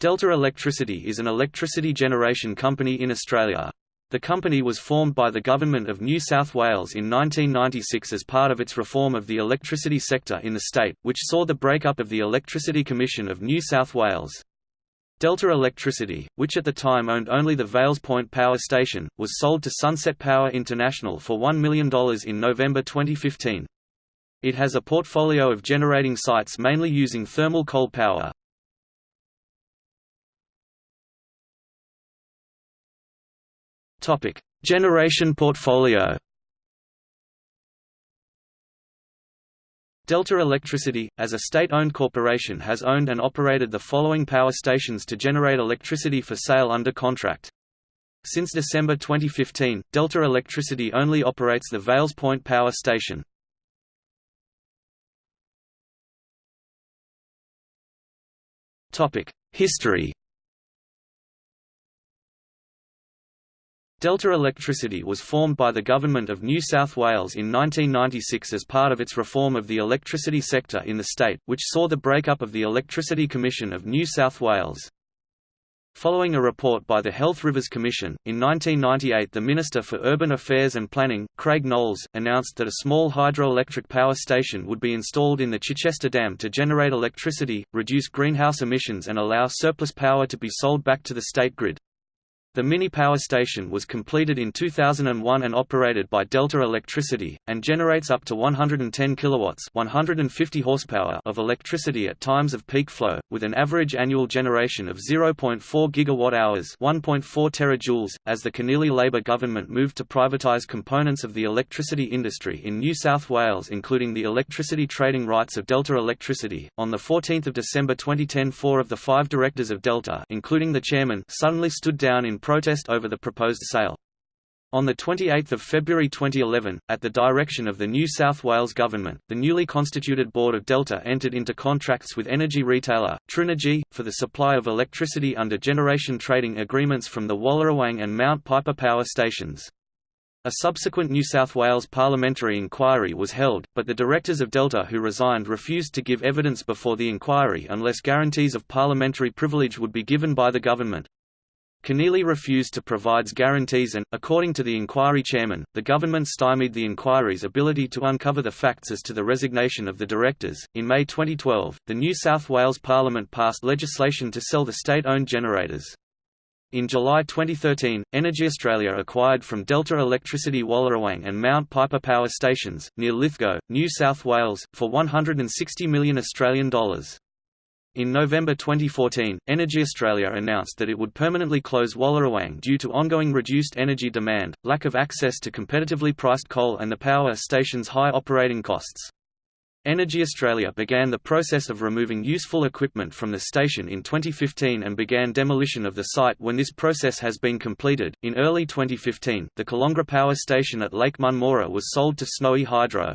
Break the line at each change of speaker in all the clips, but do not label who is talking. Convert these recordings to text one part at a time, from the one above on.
Delta Electricity is an electricity generation company in Australia. The company was formed by the Government of New South Wales in 1996 as part of its reform of the electricity sector in the state, which saw the breakup of the Electricity Commission of New South Wales. Delta Electricity, which at the time owned only the Vales Point Power Station, was sold to Sunset Power International for $1 million in November 2015. It has a portfolio of generating sites mainly using thermal coal power. Topic: Generation portfolio. Delta Electricity, as a state-owned corporation has owned and operated the following power stations to generate electricity for sale under contract. Since December 2015, Delta Electricity only operates the Vales Point Power Station. History Delta Electricity was formed by the Government of New South Wales in 1996 as part of its reform of the electricity sector in the state, which saw the breakup of the Electricity Commission of New South Wales. Following a report by the Healthy Rivers Commission, in 1998 the Minister for Urban Affairs and Planning, Craig Knowles, announced that a small hydroelectric power station would be installed in the Chichester Dam to generate electricity, reduce greenhouse emissions and allow surplus power to be sold back to the state grid. The mini power station was completed in 2001 and operated by Delta Electricity, and generates up to 110 kilowatts 150 horsepower of electricity at times of peak flow, with an average annual generation of 0.4 gigawatt-hours 1.4 terajoules. As the Keneally Labor government moved to privatise components of the electricity industry in New South Wales including the electricity trading rights of Delta Electricity, on 14 December 2010 four of the five directors of Delta including the chairman suddenly stood down in protest over the proposed sale. On 28 February 2011, at the direction of the New South Wales Government, the newly constituted Board of Delta entered into contracts with energy retailer, TRUenergy, for the supply of electricity under generation trading agreements from the Wallerawang and Mount Piper power stations. A subsequent New South Wales parliamentary inquiry was held, but the directors of Delta who resigned refused to give evidence before the inquiry unless guarantees of parliamentary privilege would be given by the government. Keneally refused to provide guarantees and, according to the inquiry chairman, the government stymied the inquiry's ability to uncover the facts as to the resignation of the directors. In May 2012, the New South Wales Parliament passed legislation to sell the state owned generators. In July 2013, Energy Australia acquired from Delta Electricity Wallerawang and Mount Piper power stations, near Lithgow, New South Wales, for 160 million Australian dollars. In November 2014, Energy Australia announced that it would permanently close Wallerawang due to ongoing reduced energy demand, lack of access to competitively priced coal and the power station's high operating costs. Energy Australia began the process of removing useful equipment from the station in 2015 and began demolition of the site when this process has been completed. In early 2015, the Colongra Power Station at Lake Munmorah was sold to Snowy Hydro.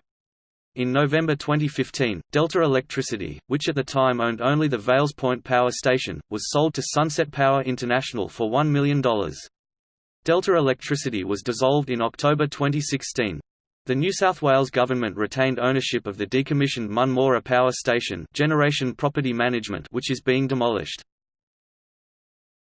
In November 2015, Delta Electricity, which at the time owned only the Vales Point Power Station, was sold to Sunset Power International for $1 million. Delta Electricity was dissolved in October 2016. The New South Wales government retained ownership of the decommissioned Munmorah Power Station generation property management which is being demolished.